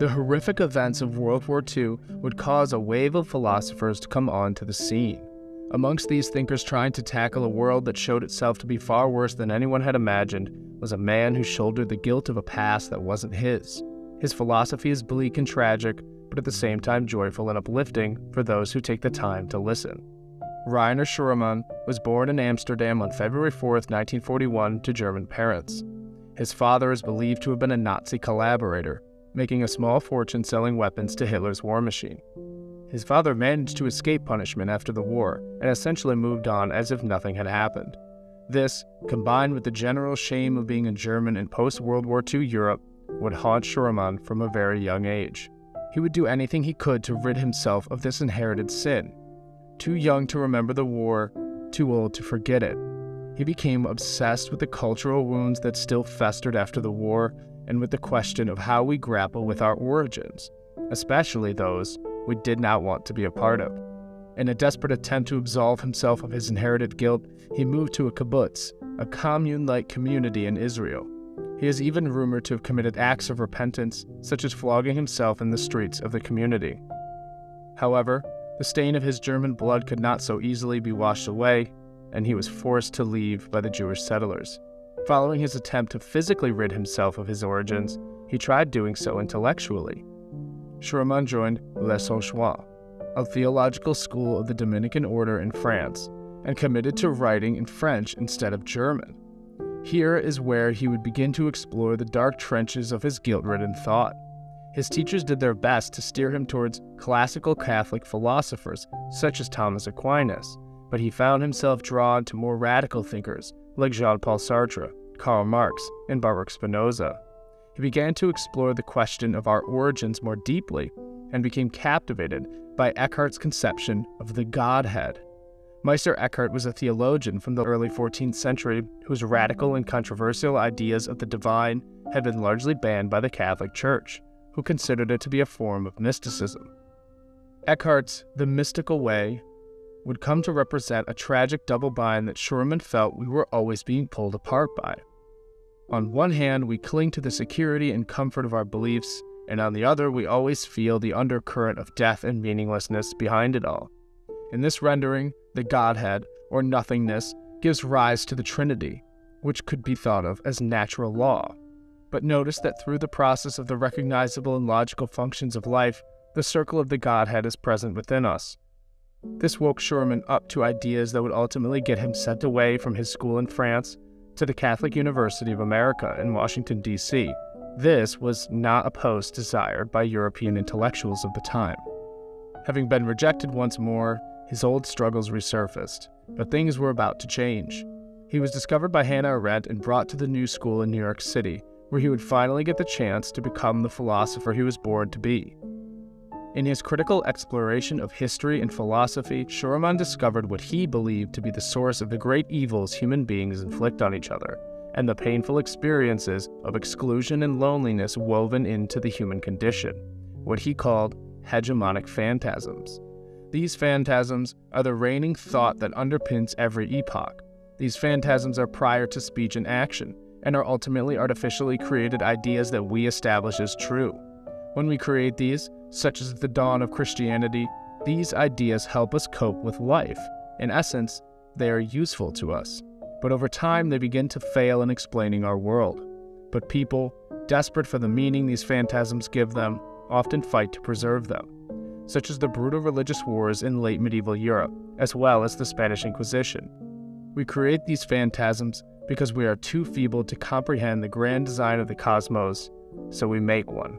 The horrific events of World War II would cause a wave of philosophers to come onto the scene. Amongst these thinkers trying to tackle a world that showed itself to be far worse than anyone had imagined was a man who shouldered the guilt of a past that wasn't his. His philosophy is bleak and tragic, but at the same time joyful and uplifting for those who take the time to listen. Reiner Schurmann was born in Amsterdam on February 4, 1941, to German parents. His father is believed to have been a Nazi collaborator, making a small fortune selling weapons to Hitler's war machine. His father managed to escape punishment after the war and essentially moved on as if nothing had happened. This, combined with the general shame of being a German in post World War II Europe, would haunt Schurmann from a very young age. He would do anything he could to rid himself of this inherited sin. Too young to remember the war, too old to forget it. He became obsessed with the cultural wounds that still festered after the war and with the question of how we grapple with our origins, especially those we did not want to be a part of. In a desperate attempt to absolve himself of his inherited guilt, he moved to a kibbutz, a commune like community in Israel. He is even rumored to have committed acts of repentance, such as flogging himself in the streets of the community. However, the stain of his German blood could not so easily be washed away, and he was forced to leave by the Jewish settlers. Following his attempt to physically rid himself of his origins, he tried doing so intellectually. Schurmann joined Les Saulchoir, a theological school of the Dominican order in France, and committed to writing in French instead of German. Here is where he would begin to explore the dark trenches of his guilt ridden thought. His teachers did their best to steer him towards classical Catholic philosophers, such as Thomas Aquinas, but he found himself drawn to more radical thinkers like Jean Paul Sartre, Karl Marx, and Baruch Spinoza. He began to explore the question of our origins more deeply and became captivated by Eckhart's conception of the Godhead. Meister Eckhart was a theologian from the early 14th century whose radical and controversial ideas of the divine had been largely banned by the Catholic Church, who considered it to be a form of mysticism. Eckhart's The Mystical Way would come to represent a tragic double bind that Schurmann felt we were always being pulled apart by. On one hand, we cling to the security and comfort of our beliefs, and on the other, we always feel the undercurrent of death and meaninglessness behind it all. In this rendering, the Godhead, or nothingness, gives rise to the Trinity, which could be thought of as natural law. But notice that through the process of the recognizable and logical functions of life, the circle of the Godhead is present within us. This woke Schurmann up to ideas that would ultimately get him sent away from his school in France to the Catholic University of America in Washington, D.C. This was not a post desired by European intellectuals of the time. Having been rejected once more, his old struggles resurfaced, but things were about to change. He was discovered by Hannah Arendt and brought to the New School in New York City, where he would finally get the chance to become the philosopher he was born to be. In his critical exploration of history and philosophy, Schurmann discovered what he believed to be the source of the great evils human beings inflict on each other, and the painful experiences of exclusion and loneliness woven into the human condition, what he called hegemonic phantasms. These phantasms are the reigning thought that underpins every epoch. These phantasms are prior to speech and action, and are ultimately artificially created ideas that we establish as true. When we create these, such as the dawn of Christianity, these ideas help us cope with life. In essence, they are useful to us. But over time, they begin to fail in explaining our world. But people, desperate for the meaning these phantasms give them, often fight to preserve them such as the brutal religious wars in late medieval Europe, as well as the Spanish Inquisition. We create these phantasms because we are too feeble to comprehend the grand design of the cosmos, so we make one.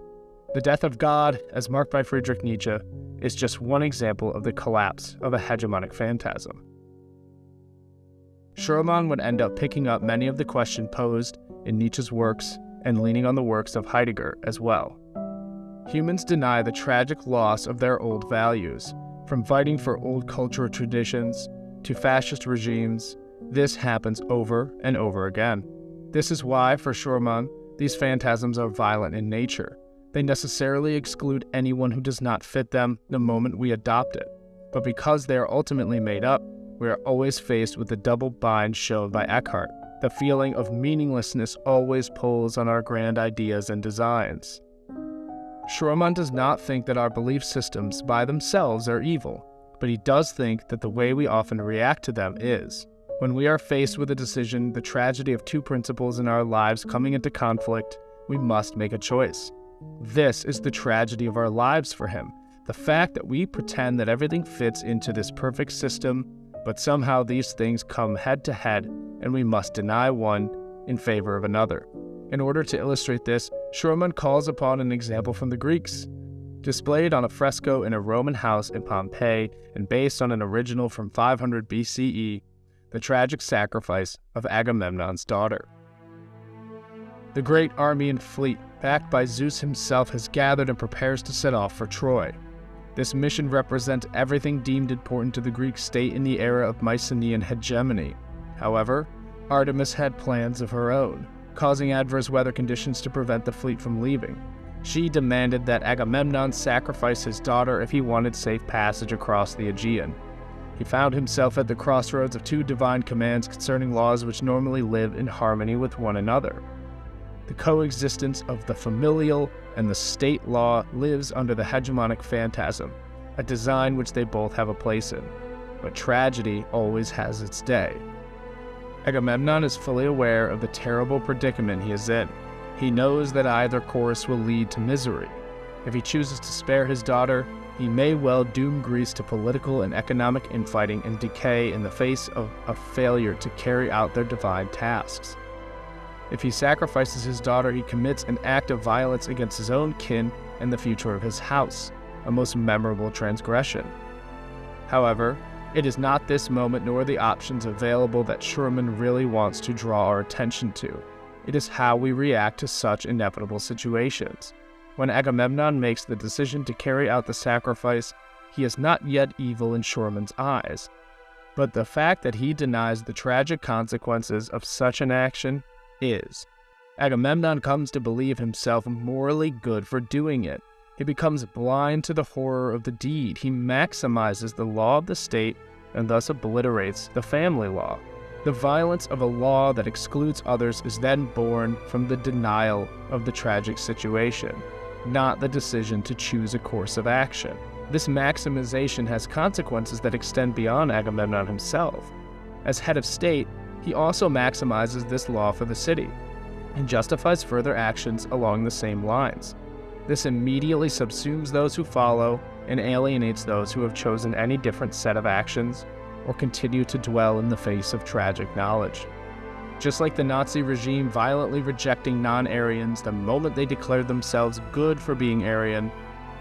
The death of God, as marked by Friedrich Nietzsche, is just one example of the collapse of a hegemonic phantasm. Schurmann would end up picking up many of the questions posed in Nietzsche's works and leaning on the works of Heidegger as well. Humans deny the tragic loss of their old values, from fighting for old cultural traditions to fascist regimes. This happens over and over again. This is why, for Schurmann, these phantasms are violent in nature. They necessarily exclude anyone who does not fit them the moment we adopt it. But because they are ultimately made up, we are always faced with the double bind shown by Eckhart The feeling of meaninglessness always pulls on our grand ideas and designs. Schurmann does not think that our belief systems by themselves are evil, but he does think that the way we often react to them is. When we are faced with a decision, the tragedy of two principles in our lives coming into conflict, we must make a choice. This is the tragedy of our lives for him. The fact that we pretend that everything fits into this perfect system, but somehow these things come head to head and we must deny one in favor of another. In order to illustrate this, Schurmann calls upon an example from the Greeks. Displayed on a fresco in a Roman house in Pompeii and based on an original from 500 BCE, the tragic sacrifice of Agamemnon's daughter. The great army and fleet, backed by Zeus himself, has gathered and prepares to set off for Troy. This mission represents everything deemed important to the Greek state in the era of Mycenaean hegemony. However, Artemis had plans of her own, causing adverse weather conditions to prevent the fleet from leaving. She demanded that Agamemnon sacrifice his daughter if he wanted safe passage across the Aegean. He found himself at the crossroads of two divine commands concerning laws which normally live in harmony with one another. The coexistence of the familial and the state law lives under the hegemonic phantasm, a design which they both have a place in. But tragedy always has its day. Agamemnon is fully aware of the terrible predicament he is in. He knows that either course will lead to misery. If he chooses to spare his daughter, he may well doom Greece to political and economic infighting and decay in the face of a failure to carry out their divine tasks. If he sacrifices his daughter, he commits an act of violence against his own kin and the future of his house, a most memorable transgression. However, it is not this moment nor the options available that Schurmann really wants to draw our attention to. It is how we react to such inevitable situations. When Agamemnon makes the decision to carry out the sacrifice, he is not yet evil in Schurmann's eyes. But the fact that he denies the tragic consequences of such an action is. Agamemnon comes to believe himself morally good for doing it. He becomes blind to the horror of the deed. He maximizes the law of the state and thus obliterates the family law. The violence of a law that excludes others is then born from the denial of the tragic situation, not the decision to choose a course of action. This maximization has consequences that extend beyond Agamemnon himself. As head of state, he also maximizes this law for the city and justifies further actions along the same lines. This immediately subsumes those who follow and alienates those who have chosen any different set of actions or continue to dwell in the face of tragic knowledge. Just like the Nazi regime violently rejecting non Aryans the moment they declared themselves good for being Aryan,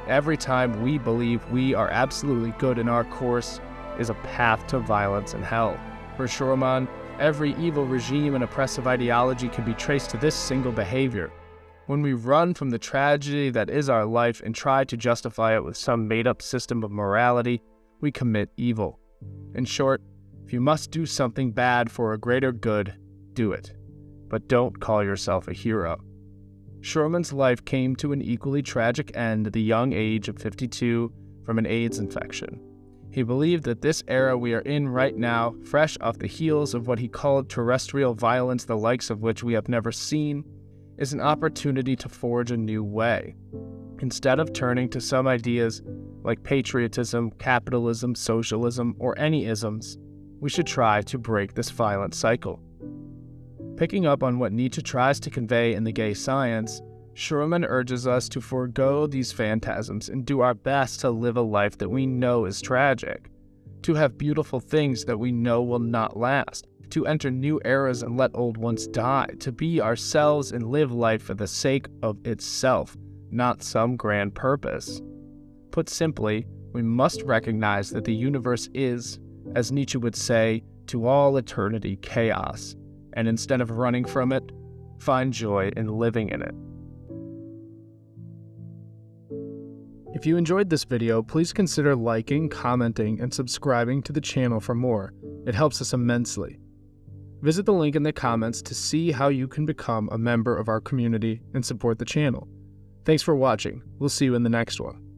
every time we believe we are absolutely good in our course is a path to violence and hell. For Schurmann, every evil regime and oppressive ideology can be traced to this single behavior. When we run from the tragedy that is our life and try to justify it with some made up system of morality, we commit evil. In short, if you must do something bad for a greater good, do it. But don't call yourself a hero. Schurmann's life came to an equally tragic end at the young age of 52 from an AIDS infection. He believed that this era we are in right now, fresh off the heels of what he called terrestrial violence, the likes of which we have never seen, is an opportunity to forge a new way. Instead of turning to some ideas like patriotism, capitalism, socialism, or any isms, we should try to break this violent cycle. Picking up on what Nietzsche tries to convey in The Gay Science, Schurmann urges us to forego these phantasms and do our best to live a life that we know is tragic, to have beautiful things that we know will not last, to enter new eras and let old ones die, to be ourselves and live life for the sake of itself, not some grand purpose. Put simply, we must recognize that the universe is, as Nietzsche would say, to all eternity chaos, and instead of running from it, find joy in living in it. If you enjoyed this video, please consider liking, commenting, and subscribing to the channel for more. It helps us immensely. Visit the link in the comments to see how you can become a member of our community and support the channel. Thanks for watching. We'll see you in the next one.